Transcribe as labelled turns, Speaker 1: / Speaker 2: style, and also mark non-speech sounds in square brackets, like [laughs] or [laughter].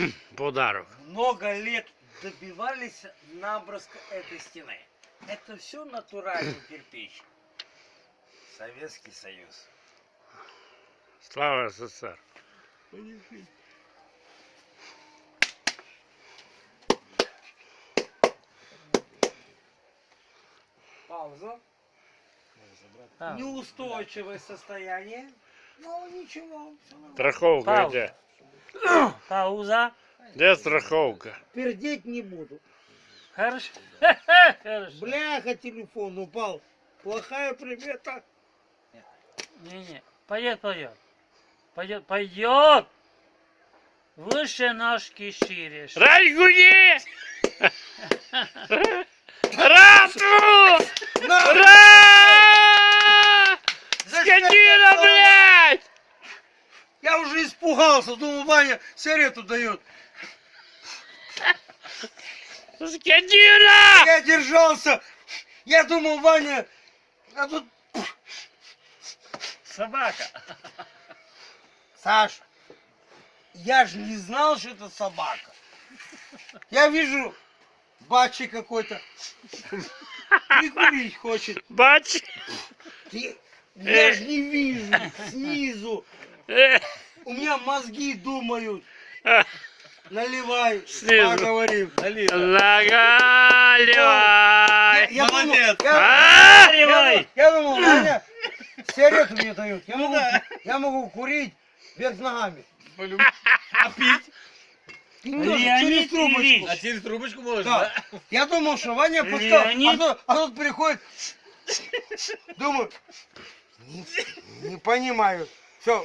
Speaker 1: [clears throat] подарок.
Speaker 2: много лет добивались наброска этой стены. Это все натуральный [clears throat] кирпич. Советский Союз.
Speaker 1: Слава СССР.
Speaker 2: Пауза.
Speaker 3: А,
Speaker 2: Неустойчивое состояние. Ну ничего.
Speaker 1: Страховка
Speaker 3: Пауза. Пауза.
Speaker 1: Где страховка?
Speaker 2: Пердеть не буду.
Speaker 3: Хорошо. [laughs] Хорошо.
Speaker 2: Бляха, телефон упал. Плохая примета.
Speaker 3: Не-не. Пойдет, пойдет. Пойдет, пойдет. Выше ножки шире.
Speaker 1: Райгуни! Рату! [laughs]
Speaker 2: На!
Speaker 1: Ра! Скотина, блядь!
Speaker 2: Я уже испугался. Думал, Ваня сигарету дает.
Speaker 1: Скотина!
Speaker 2: Я держался. Я думал, Ваня... А тут...
Speaker 3: Собака.
Speaker 2: Саш, я же не знал, что это собака. Я вижу, бачи какой-то. Прикурить хочет.
Speaker 1: Бач!
Speaker 2: Ты- Я же не вижу снизу. У меня мозги думают.
Speaker 1: а, [laughs]
Speaker 2: Наливай.
Speaker 1: Снизу.
Speaker 2: Поговорим.
Speaker 1: Нагаливай!
Speaker 2: Я думал-
Speaker 4: Молодец.
Speaker 2: я-
Speaker 1: А!
Speaker 3: Наливай.
Speaker 2: Я думал, Ваня сигарету мне дают. Я могу, я могу курить вверх ногами.
Speaker 4: А пить?
Speaker 2: Тоже через трубочку.
Speaker 3: Ильич.
Speaker 4: А через трубочку можно,
Speaker 2: Да.
Speaker 4: да?
Speaker 2: Я думал, что Ваня пускал, а тут, а тут приходит, [laughs] думаю, не, не понимаю. Все,